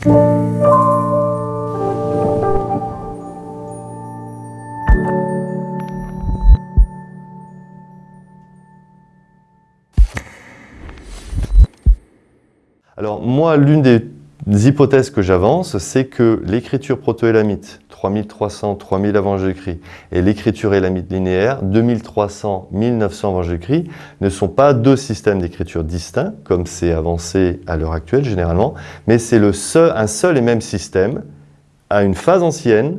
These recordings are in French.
Alors moi, l'une des hypothèses que j'avance, c'est que l'écriture proto-élamite, 3300, 3000 avant Jésus-Christ, et l'écriture élamite linéaire, 2300, 1900 avant Jésus-Christ, ne sont pas deux systèmes d'écriture distincts, comme c'est avancé à l'heure actuelle généralement, mais c'est un seul et même système à une phase ancienne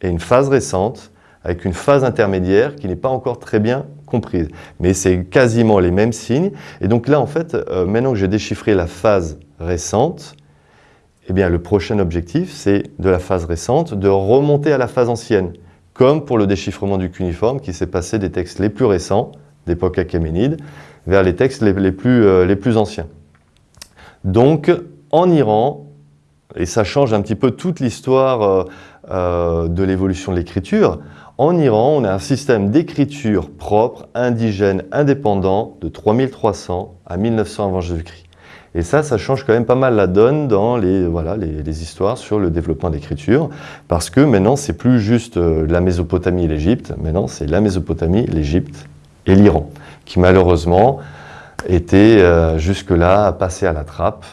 et une phase récente, avec une phase intermédiaire qui n'est pas encore très bien comprise. Mais c'est quasiment les mêmes signes. Et donc là, en fait, euh, maintenant que j'ai déchiffré la phase récente, eh bien, le prochain objectif, c'est de la phase récente, de remonter à la phase ancienne, comme pour le déchiffrement du cuniforme qui s'est passé des textes les plus récents, d'époque achéménide, vers les textes les, plus, euh, plus anciens. Donc, en Iran, et ça change un petit peu toute l'histoire euh, de l'évolution de l'écriture, en Iran, on a un système d'écriture propre, indigène, indépendant de 3300 à 1900 avant Jésus-Christ. Et ça, ça change quand même pas mal la donne dans les, voilà, les, histoires sur le développement de l'écriture, parce que maintenant, c'est plus juste euh, la Mésopotamie et l'Égypte, maintenant c'est la Mésopotamie, l'Égypte et l'Iran, qui malheureusement étaient euh, jusque-là passés à la trappe.